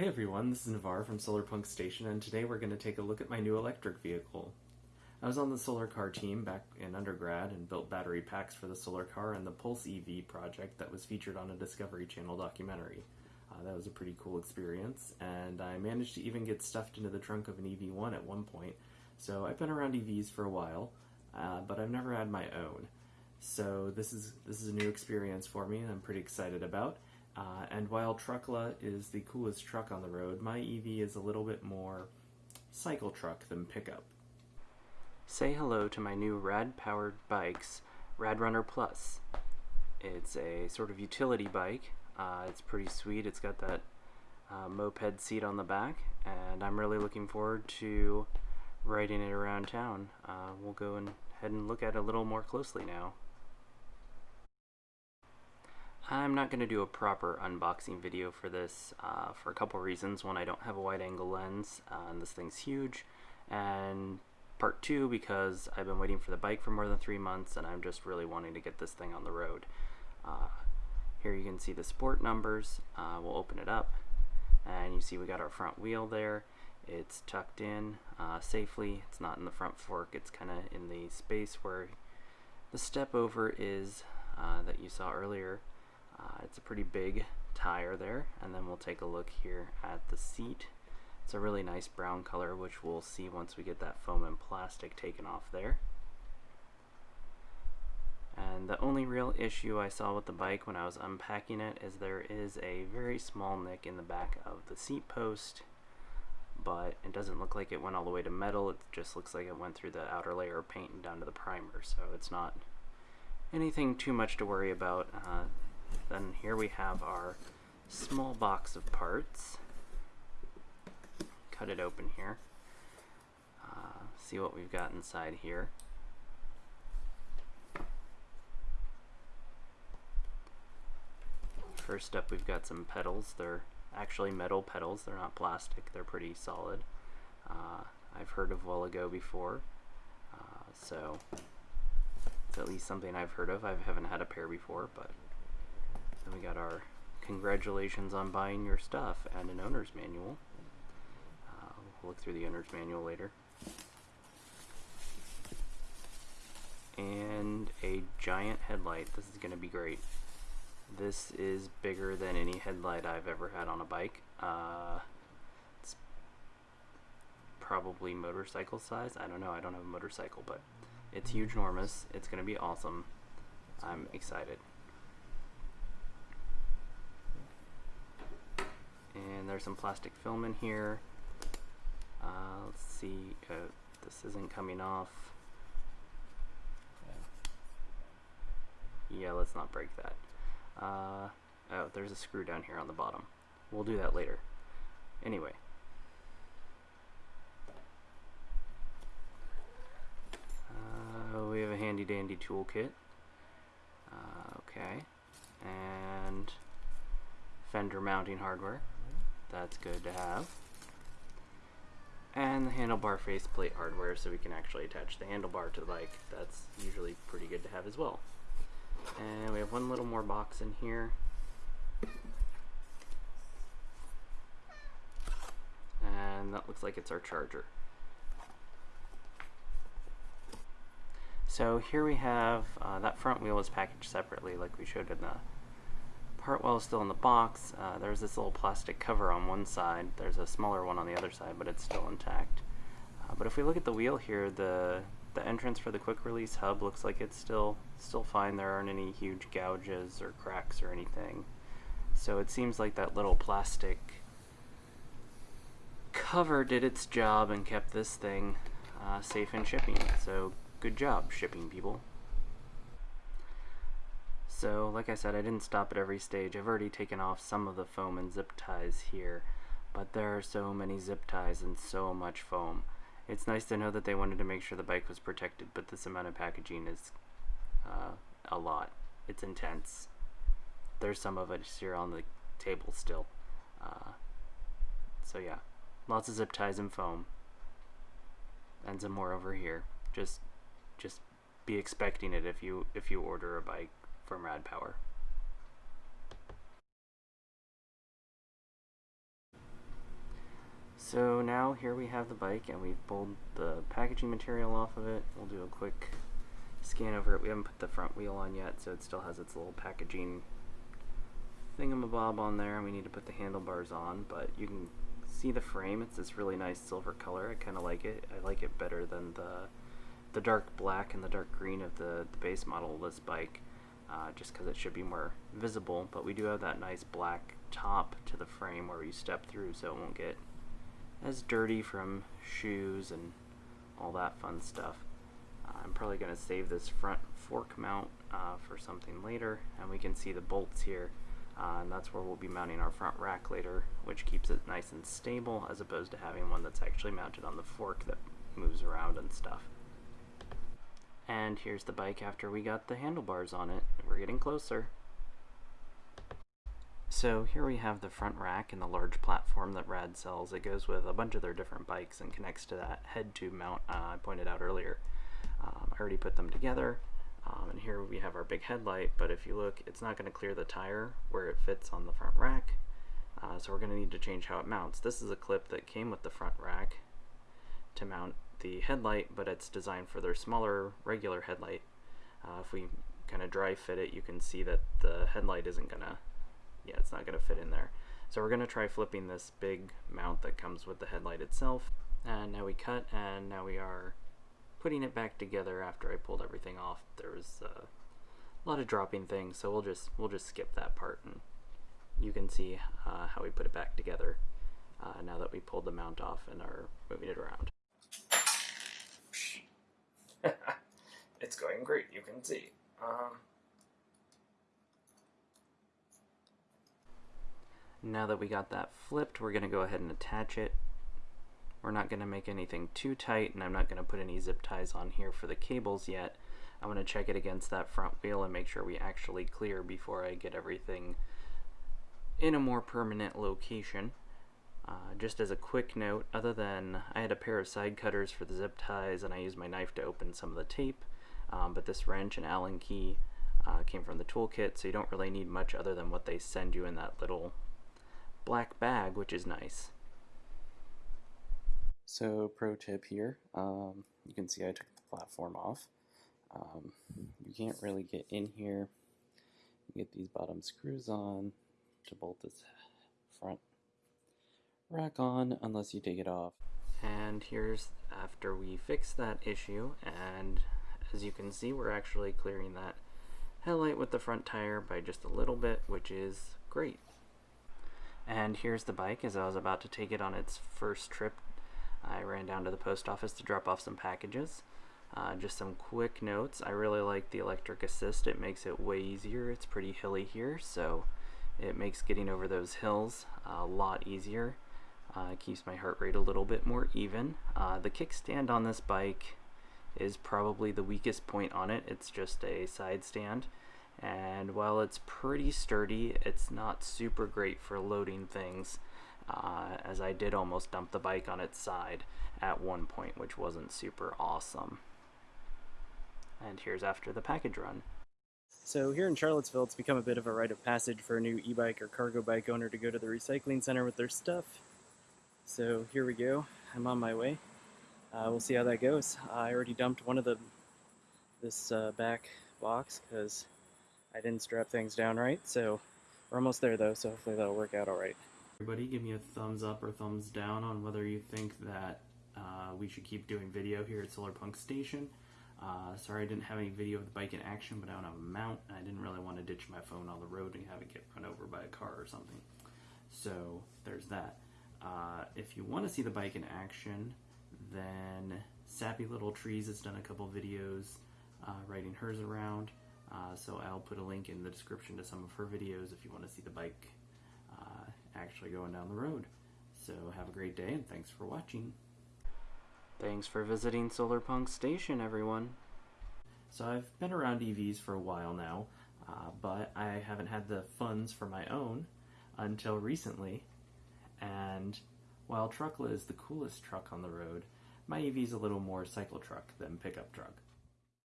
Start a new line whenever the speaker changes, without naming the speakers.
Hey everyone, this is Navar from Solarpunk Station, and today we're going to take a look at my new electric vehicle. I was on the solar car team back in undergrad and built battery packs for the solar car and the Pulse EV project that was featured on a Discovery Channel documentary. Uh, that was a pretty cool experience, and I managed to even get stuffed into the trunk of an EV1 at one point. So I've been around EVs for a while, uh, but I've never had my own. So this is this is a new experience for me, and I'm pretty excited about. Uh, and while Truckla is the coolest truck on the road, my EV is a little bit more cycle truck than pickup. Say hello to my new rad powered bikes, Rad Runner Plus. It's a sort of utility bike. Uh, it's pretty sweet. It's got that uh, moped seat on the back, and I'm really looking forward to riding it around town. Uh, we'll go and head and look at it a little more closely now. I'm not going to do a proper unboxing video for this uh, for a couple reasons. One, I don't have a wide angle lens uh, and this thing's huge. And part two, because I've been waiting for the bike for more than three months and I'm just really wanting to get this thing on the road. Uh, here you can see the sport numbers. Uh, we'll open it up and you see we got our front wheel there. It's tucked in uh, safely. It's not in the front fork. It's kind of in the space where the step over is uh, that you saw earlier. Uh, it's a pretty big tire there and then we'll take a look here at the seat. It's a really nice brown color which we'll see once we get that foam and plastic taken off there. And the only real issue I saw with the bike when I was unpacking it is there is a very small nick in the back of the seat post but it doesn't look like it went all the way to metal it just looks like it went through the outer layer of paint and down to the primer so it's not anything too much to worry about uh, then here we have our small box of parts. Cut it open here. Uh, see what we've got inside here. First up we've got some pedals. They're actually metal pedals. They're not plastic. They're pretty solid. Uh, I've heard of Wellgo before. Uh, so it's at least something I've heard of. I haven't had a pair before, but then we got our congratulations on buying your stuff and an owner's manual. Uh, we'll look through the owner's manual later. And a giant headlight. This is going to be great. This is bigger than any headlight I've ever had on a bike. Uh, it's probably motorcycle size. I don't know. I don't have a motorcycle, but it's huge, enormous. It's going to be awesome. I'm excited. and there's some plastic film in here. Uh, let's see uh, this isn't coming off. Yeah let's not break that. Uh, oh there's a screw down here on the bottom. We'll do that later. Anyway. Uh, we have a handy dandy toolkit. Uh, okay. And fender mounting hardware that's good to have. And the handlebar faceplate hardware so we can actually attach the handlebar to the bike. That's usually pretty good to have as well. And we have one little more box in here. And that looks like it's our charger. So here we have, uh, that front wheel is packaged separately like we showed in the Hartwell is still in the box. Uh, there's this little plastic cover on one side. There's a smaller one on the other side, but it's still intact. Uh, but if we look at the wheel here, the the entrance for the quick release hub looks like it's still still fine. There aren't any huge gouges or cracks or anything. So it seems like that little plastic cover did its job and kept this thing uh, safe in shipping. So good job, shipping people. So like I said, I didn't stop at every stage. I've already taken off some of the foam and zip ties here, but there are so many zip ties and so much foam. It's nice to know that they wanted to make sure the bike was protected, but this amount of packaging is uh, a lot. It's intense. There's some of it here on the table still. Uh, so yeah, lots of zip ties and foam. And some more over here. Just, just be expecting it if you if you order a bike from Rad Power. So now here we have the bike and we've pulled the packaging material off of it. We'll do a quick scan over it. We haven't put the front wheel on yet, so it still has its little packaging thingamabob on there. And we need to put the handlebars on, but you can see the frame. It's this really nice silver color. I kind of like it. I like it better than the the dark black and the dark green of the, the base model of this bike, uh, just because it should be more visible. But we do have that nice black top to the frame where you step through so it won't get as dirty from shoes and all that fun stuff. Uh, I'm probably going to save this front fork mount uh, for something later and we can see the bolts here uh, and that's where we'll be mounting our front rack later which keeps it nice and stable as opposed to having one that's actually mounted on the fork that moves around and stuff. And here's the bike after we got the handlebars on it. We're getting closer. So here we have the front rack and the large platform that Rad sells. It goes with a bunch of their different bikes and connects to that head tube mount uh, I pointed out earlier. Um, I already put them together. Um, and here we have our big headlight, but if you look, it's not going to clear the tire where it fits on the front rack. Uh, so we're going to need to change how it mounts. This is a clip that came with the front rack to mount the headlight, but it's designed for their smaller regular headlight. Uh, if we kind of dry fit it, you can see that the headlight isn't to yeah, it's not to fit in there. So we're to try flipping this big mount that comes with the headlight itself. And now we cut, and now we are putting it back together after I pulled everything off. There was uh, a lot of dropping things, so we'll just we'll just skip that part, and you can see uh, how we put it back together uh, now that we pulled the mount off and are moving it around. it's going great, you can see. Um, Now that we got that flipped, we're going to go ahead and attach it. We're not going to make anything too tight, and I'm not going to put any zip ties on here for the cables yet. I want to check it against that front wheel and make sure we actually clear before I get everything in a more permanent location. Uh, just as a quick note, other than I had a pair of side cutters for the zip ties and I used my knife to open some of the tape, um, but this wrench and Allen key uh, came from the toolkit, so you don't really need much other than what they send you in that little black bag, which is nice. So pro tip here, um, you can see I took the platform off. Um, you can't really get in here. You get these bottom screws on to bolt this front rack on unless you take it off. And here's after we fix that issue and as you can see we're actually clearing that headlight with the front tire by just a little bit which is great. And here's the bike as I was about to take it on its first trip. I ran down to the post office to drop off some packages. Uh, just some quick notes. I really like the electric assist. It makes it way easier. It's pretty hilly here, so it makes getting over those hills a lot easier. Uh, keeps my heart rate a little bit more even. Uh, the kickstand on this bike is probably the weakest point on it. It's just a side stand. And while it's pretty sturdy it's not super great for loading things uh, as I did almost dump the bike on its side at one point which wasn't super awesome. And here's after the package run. So here in Charlottesville it's become a bit of a rite of passage for a new e-bike or cargo bike owner to go to the recycling center with their stuff. So here we go. I'm on my way uh, we'll see how that goes I already dumped one of the this uh, back box because I didn't strap things down right, so we're almost there though, so hopefully that'll work out alright. Everybody give me a thumbs up or thumbs down on whether you think that uh, we should keep doing video here at Solar Punk Station. Uh, sorry I didn't have any video of the bike in action, but I don't have a mount, I didn't really want to ditch my phone on the road and have it get run over by a car or something. So there's that. Uh, if you want to see the bike in action, then Sappy Little Trees has done a couple videos uh, riding hers around. Uh, so I'll put a link in the description to some of her videos if you want to see the bike uh, actually going down the road. So have a great day and thanks for watching. Thanks for visiting Solar Punk Station, everyone. So I've been around EVs for a while now, uh, but I haven't had the funds for my own until recently. And while Truckla is the coolest truck on the road, my EV is a little more cycle truck than pickup truck.